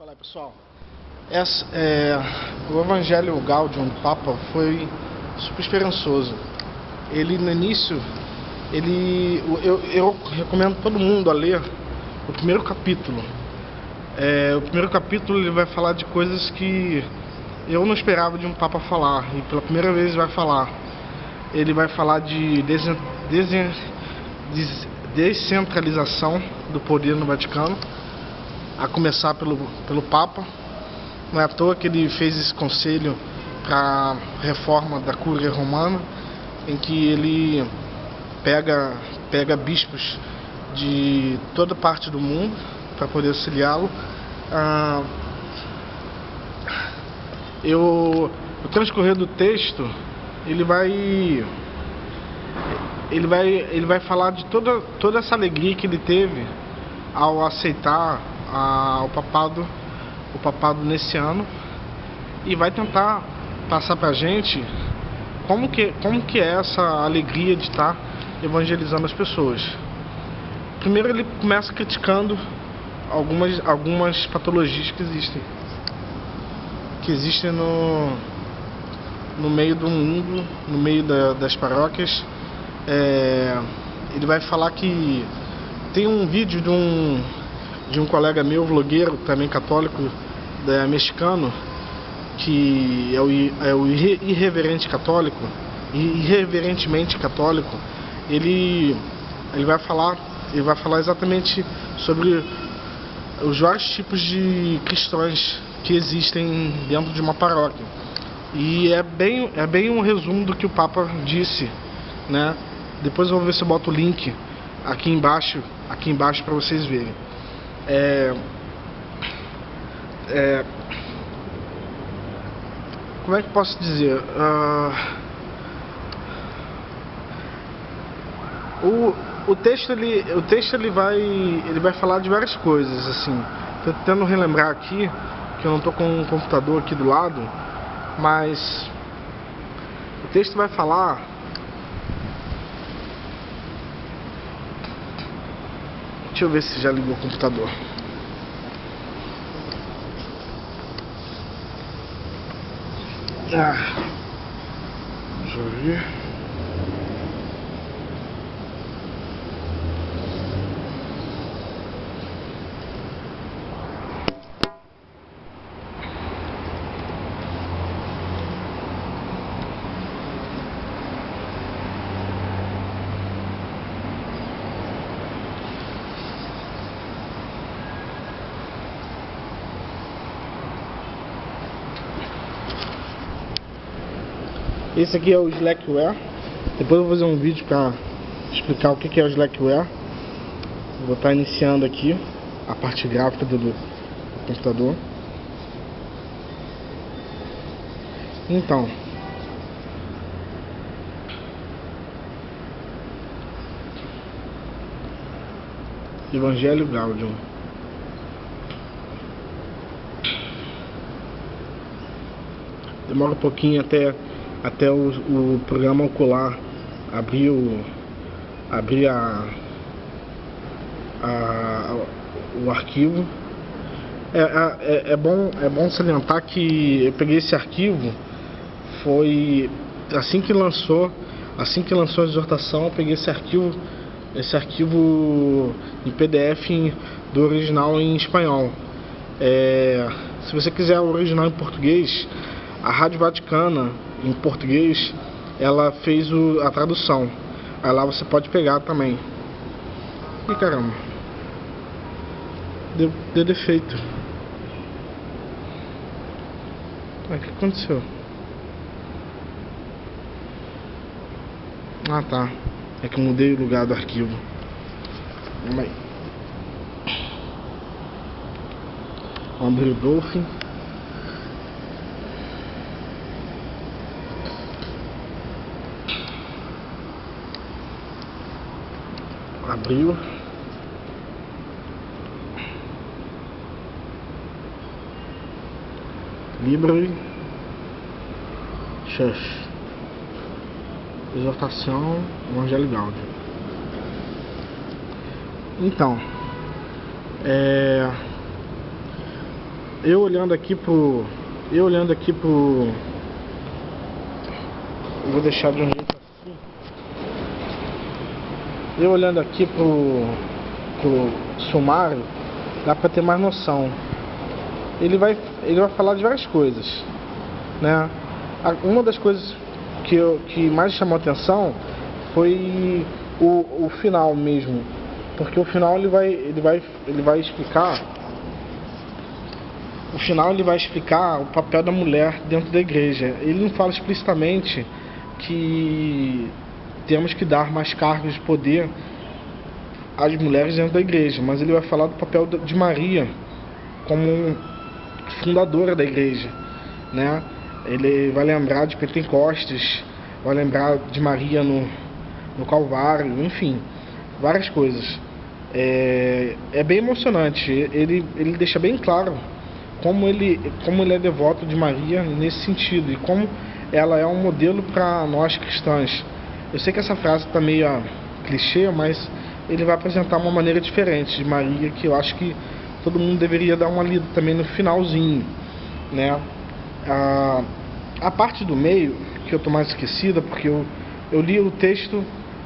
Olá pessoal, Essa, é, o Evangelho Gaudium do Papa foi super esperançoso. Ele no início, ele, eu, eu recomendo todo mundo a ler o primeiro capítulo. É, o primeiro capítulo ele vai falar de coisas que eu não esperava de um Papa falar e pela primeira vez vai falar. Ele vai falar de desen, desen, des, descentralização do poder no Vaticano a começar pelo, pelo Papa. Não é à toa que ele fez esse conselho para reforma da Cúria Romana, em que ele pega, pega bispos de toda parte do mundo para poder auxiliá-lo. Ah, eu, o transcorrer do texto, ele vai ele vai ele vai falar de toda toda essa alegria que ele teve ao aceitar a, o papado o papado nesse ano e vai tentar passar pra gente como que, como que é essa alegria de estar evangelizando as pessoas. Primeiro ele começa criticando algumas, algumas patologias que existem. Que existem no, no meio do mundo, no meio da, das paróquias. É, ele vai falar que tem um vídeo de um de um colega meu, vlogueiro, também católico, mexicano, que é o, é o irreverente católico, irreverentemente católico, ele, ele vai falar, ele vai falar exatamente sobre os vários tipos de cristãos que existem dentro de uma paróquia. E é bem, é bem um resumo do que o Papa disse, né? Depois eu vou ver se eu boto o link aqui embaixo, aqui embaixo para vocês verem. É, é, como é que posso dizer? Uh, o, o texto ele, o texto ele vai, ele vai falar de várias coisas assim. Tô tentando relembrar aqui que eu não estou com um computador aqui do lado, mas o texto vai falar Deixa eu ver se já ligou o computador. Ah, deixa eu ver. Esse aqui é o Slackware. Depois eu vou fazer um vídeo para explicar o que é o Slackware. Vou estar iniciando aqui a parte gráfica do, do computador. Então, Evangelho Gaudium. Demora um pouquinho até até o, o programa ocular abrir o, abrir a, a, o arquivo. É, é, é, bom, é bom salientar que eu peguei esse arquivo, foi assim que lançou, assim que lançou a exortação, eu peguei esse arquivo, esse arquivo em PDF do original em espanhol. É, se você quiser o original em português, a Rádio Vaticana em português, ela fez o, a tradução. Aí lá você pode pegar também. E caramba. Deu, deu defeito. o que aconteceu? Ah tá. É que eu mudei o lugar do arquivo. Vamos aí. Vamos Dolphin. Abriu. Libre. Chefe. Exortação Evangelho Gáudio. Então, é, eu olhando aqui pro. Eu olhando aqui pro. Vou deixar de um jeito assim. Eu olhando aqui pro. pro sumário, dá pra ter mais noção. Ele vai, ele vai falar de várias coisas. Né? Uma das coisas que, eu, que mais chamou atenção foi o, o final mesmo. Porque o final ele vai, ele vai, ele vai explicar o final ele vai explicar o papel da mulher dentro da igreja. Ele não fala explicitamente que temos que dar mais cargos de poder às mulheres dentro da igreja, mas ele vai falar do papel de Maria como fundadora da igreja, né? Ele vai lembrar de Pentecostes, vai lembrar de Maria no, no Calvário, enfim, várias coisas. É, é bem emocionante. Ele, ele deixa bem claro como ele, como ele é devoto de Maria nesse sentido e como ela é um modelo para nós cristãos. Eu sei que essa frase está meio ah, clichê, mas ele vai apresentar uma maneira diferente de Maria que eu acho que todo mundo deveria dar uma lida também no finalzinho, né? A, a parte do meio que eu tô mais esquecida porque eu, eu li o texto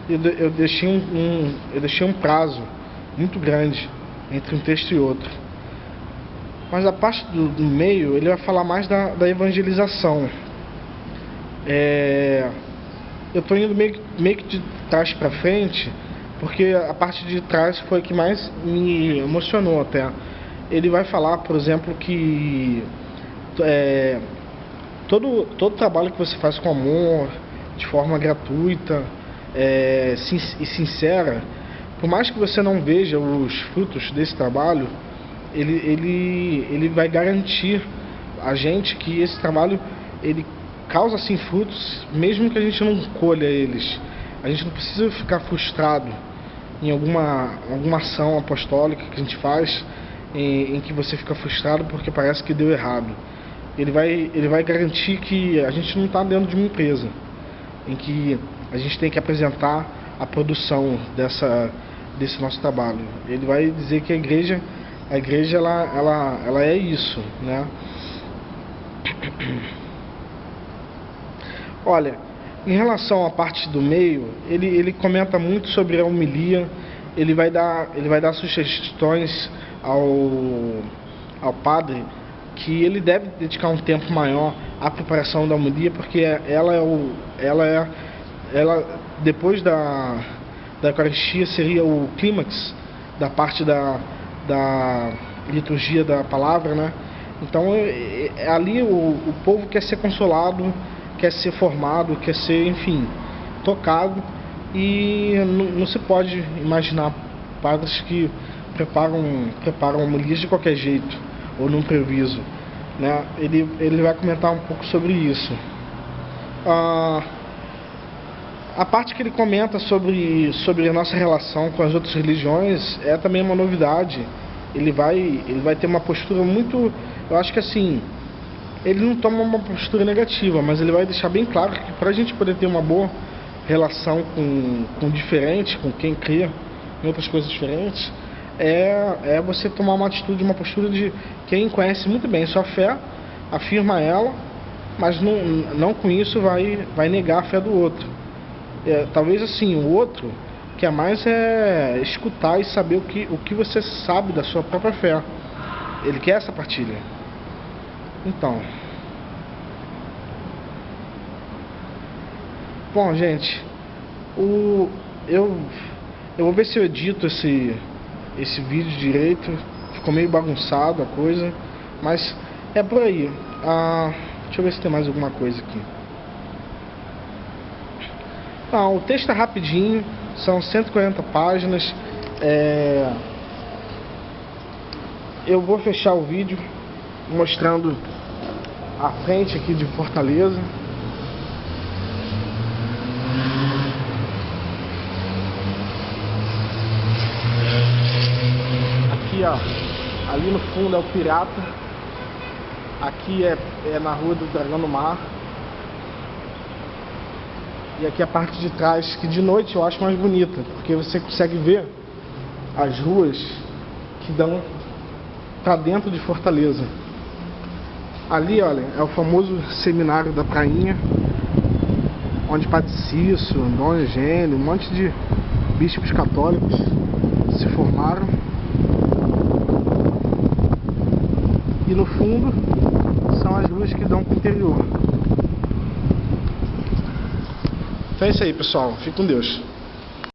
e eu, eu deixei um, um eu deixei um prazo muito grande entre um texto e outro. Mas a parte do, do meio, ele vai falar mais da, da evangelização. É, eu estou indo meio, meio que de trás para frente, porque a parte de trás foi a que mais me emocionou até. Ele vai falar, por exemplo, que é, todo, todo trabalho que você faz com amor, de forma gratuita é, e sincera, por mais que você não veja os frutos desse trabalho, ele, ele, ele vai garantir a gente que esse trabalho ele causa assim frutos, mesmo que a gente não colha eles. A gente não precisa ficar frustrado em alguma, alguma ação apostólica que a gente faz em, em que você fica frustrado porque parece que deu errado. Ele vai, ele vai garantir que a gente não está dentro de uma empresa em que a gente tem que apresentar a produção dessa, desse nosso trabalho. Ele vai dizer que a igreja, a igreja ela, ela, ela é isso, né? Olha, em relação à parte do meio, ele, ele comenta muito sobre a homilia, ele vai dar, ele vai dar sugestões ao, ao padre que ele deve dedicar um tempo maior à preparação da homilia, porque ela é o, ela é, ela depois da da Eucaristia seria o clímax da parte da, da liturgia da palavra, né? Então é, é, ali o, o povo quer ser consolado, quer ser formado, quer ser, enfim, tocado e não, se pode imaginar padres que preparam preparam homilias de qualquer jeito ou num previso, né? Ele ele vai comentar um pouco sobre isso. Ah, a parte que ele comenta sobre, sobre a nossa relação com as outras religiões é também uma novidade. Ele vai, ele vai ter uma postura muito. Eu acho que assim. Ele não toma uma postura negativa, mas ele vai deixar bem claro que para a gente poder ter uma boa relação com, com diferente, com quem crê em outras coisas diferentes, é, é você tomar uma atitude, uma postura de quem conhece muito bem sua fé, afirma ela, mas não, não com isso vai, vai negar a fé do outro. É, talvez assim, o outro quer mais é escutar e saber o que, o que você sabe da sua própria fé. Ele quer essa partilha. Então. Bom, gente, o eu eu vou ver se eu edito esse esse vídeo direito. Ficou meio bagunçado a coisa, mas é por aí. Ah, deixa eu ver se tem mais alguma coisa aqui. Não, o texto é rapidinho, são 140 páginas. É... Eu vou fechar o vídeo mostrando a frente aqui de Fortaleza. Aqui, ó, ali no fundo é o Pirata. Aqui é, é na rua do Dragão do Mar. E aqui a parte de trás, que de noite eu acho mais bonita, porque você consegue ver as ruas que dão para dentro de Fortaleza. Ali, olha, é o famoso seminário da Prainha, onde Padre Cício, Dom Eugênio, um monte de bispos católicos se formaram. E no fundo são as ruas que dão para o interior. Então é isso aí, pessoal. Fique com Deus.